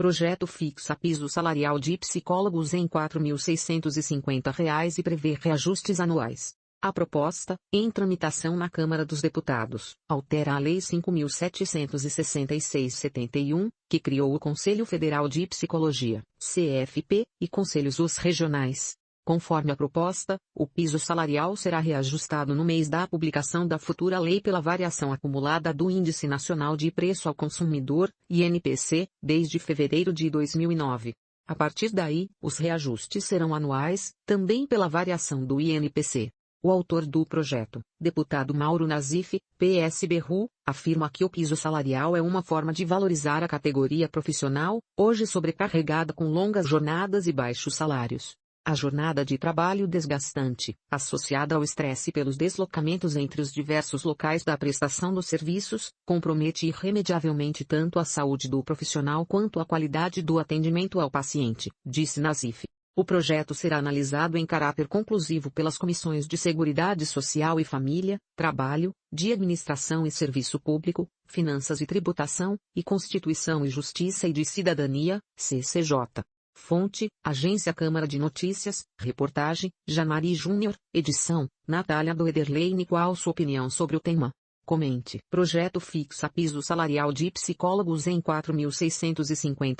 Projeto fixa piso salarial de psicólogos em R$ 4.650 e prevê reajustes anuais. A proposta, em tramitação na Câmara dos Deputados, altera a Lei 5.766-71, que criou o Conselho Federal de Psicologia, CFP, e Conselhos US Regionais. Conforme a proposta, o piso salarial será reajustado no mês da publicação da futura lei pela variação acumulada do Índice Nacional de Preço ao Consumidor, INPC, desde fevereiro de 2009. A partir daí, os reajustes serão anuais, também pela variação do INPC. O autor do projeto, deputado Mauro Nazif, PSBRU, afirma que o piso salarial é uma forma de valorizar a categoria profissional, hoje sobrecarregada com longas jornadas e baixos salários. A jornada de trabalho desgastante, associada ao estresse pelos deslocamentos entre os diversos locais da prestação dos serviços, compromete irremediavelmente tanto a saúde do profissional quanto a qualidade do atendimento ao paciente, disse Nazif. O projeto será analisado em caráter conclusivo pelas comissões de Seguridade Social e Família, Trabalho, de Administração e Serviço Público, Finanças e Tributação, e Constituição e Justiça e de Cidadania, CCJ. Fonte, Agência Câmara de Notícias, reportagem, Janari Júnior, edição, Natália Doederlein qual sua opinião sobre o tema? Comente. Projeto fixa piso salarial de psicólogos em R$ 4.650